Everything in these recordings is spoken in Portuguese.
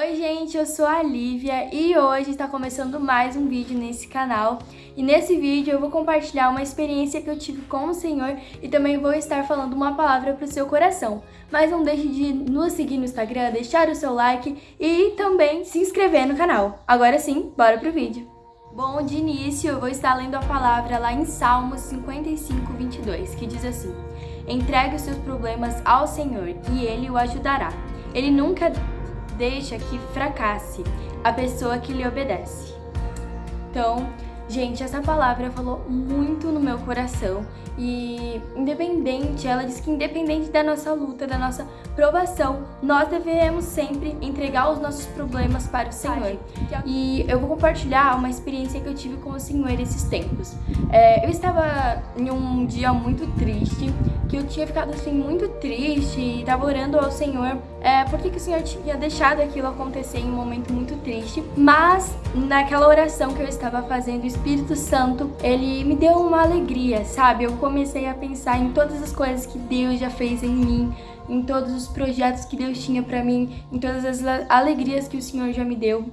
Oi gente, eu sou a Lívia e hoje está começando mais um vídeo nesse canal e nesse vídeo eu vou compartilhar uma experiência que eu tive com o Senhor e também vou estar falando uma palavra para o seu coração. Mas não deixe de nos seguir no Instagram, deixar o seu like e também se inscrever no canal. Agora sim, bora pro vídeo! Bom, de início eu vou estar lendo a palavra lá em Salmos 55, 22, que diz assim Entregue os seus problemas ao Senhor e Ele o ajudará. Ele nunca deixa que fracasse a pessoa que lhe obedece. Então, gente, essa palavra falou muito no meu coração e independente, ela diz que independente da nossa luta, da nossa provação, nós devemos sempre entregar os nossos problemas para o Senhor. E eu vou compartilhar uma experiência que eu tive com o Senhor esses tempos. É, eu estava em um dia muito triste, que eu tinha ficado assim muito triste e estava orando ao Senhor é, por que, que o Senhor tinha deixado aquilo acontecer em um momento muito triste. Mas naquela oração que eu estava fazendo, o Espírito Santo, ele me deu uma alegria, sabe? Eu comecei a pensar em todas as coisas que Deus já fez em mim, em todos os projetos que Deus tinha para mim, em todas as alegrias que o Senhor já me deu.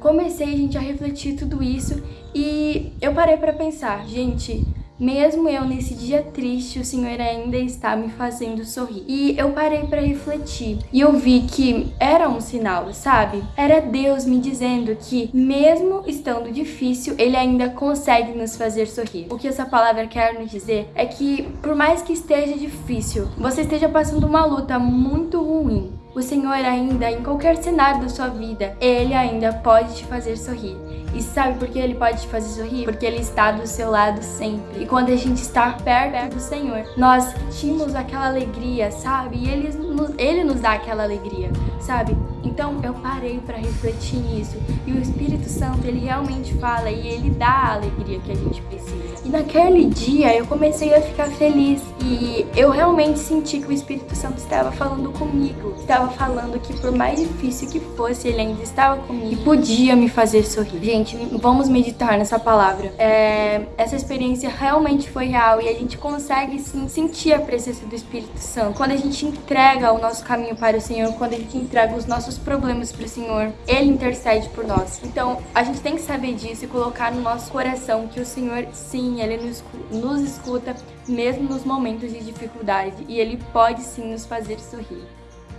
Comecei, gente, a refletir tudo isso e eu parei para pensar, gente, mesmo eu nesse dia triste, o Senhor ainda está me fazendo sorrir. E eu parei para refletir e eu vi que era um sinal, sabe? Era Deus me dizendo que mesmo estando difícil, Ele ainda consegue nos fazer sorrir. O que essa palavra quer nos dizer é que por mais que esteja difícil, você esteja passando uma luta muito ruim, o Senhor ainda, em qualquer cenário da sua vida, Ele ainda pode te fazer sorrir. E sabe por que ele pode te fazer sorrir? Porque ele está do seu lado sempre. E quando a gente está perto do Senhor, nós sentimos aquela alegria, sabe? E ele nos, ele nos dá aquela alegria, sabe? Então eu parei para refletir nisso. E o Espírito Santo, ele realmente fala e ele dá a alegria que a gente precisa. E naquele dia eu comecei a ficar feliz. E eu realmente senti que o Espírito Santo estava falando comigo. Estava falando que por mais difícil que fosse, ele ainda estava comigo. E podia me fazer sorrir. Gente, vamos meditar nessa palavra. É, essa experiência realmente foi real e a gente consegue sim sentir a presença do Espírito Santo. Quando a gente entrega o nosso caminho para o Senhor, quando a gente entrega os nossos problemas para o Senhor, Ele intercede por nós. Então, a gente tem que saber disso e colocar no nosso coração que o Senhor, sim, Ele nos, escuta, mesmo nos momentos de dificuldade, e Ele pode sim nos fazer sorrir.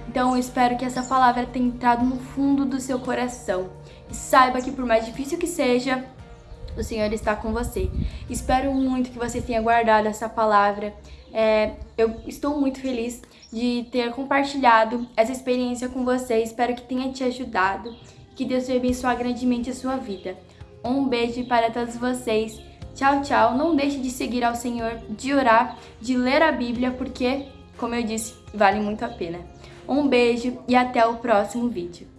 Então eu espero que essa palavra tenha entrado no fundo do seu coração. E saiba que por mais difícil que seja, o Senhor está com você. Espero muito que você tenha guardado essa palavra. É, eu estou muito feliz de ter compartilhado essa experiência com você. Espero que tenha te ajudado. Que Deus te abençoe grandemente a sua vida. Um beijo para todos vocês. Tchau, tchau. Não deixe de seguir ao Senhor, de orar, de ler a Bíblia, porque, como eu disse, vale muito a pena. Um beijo e até o próximo vídeo.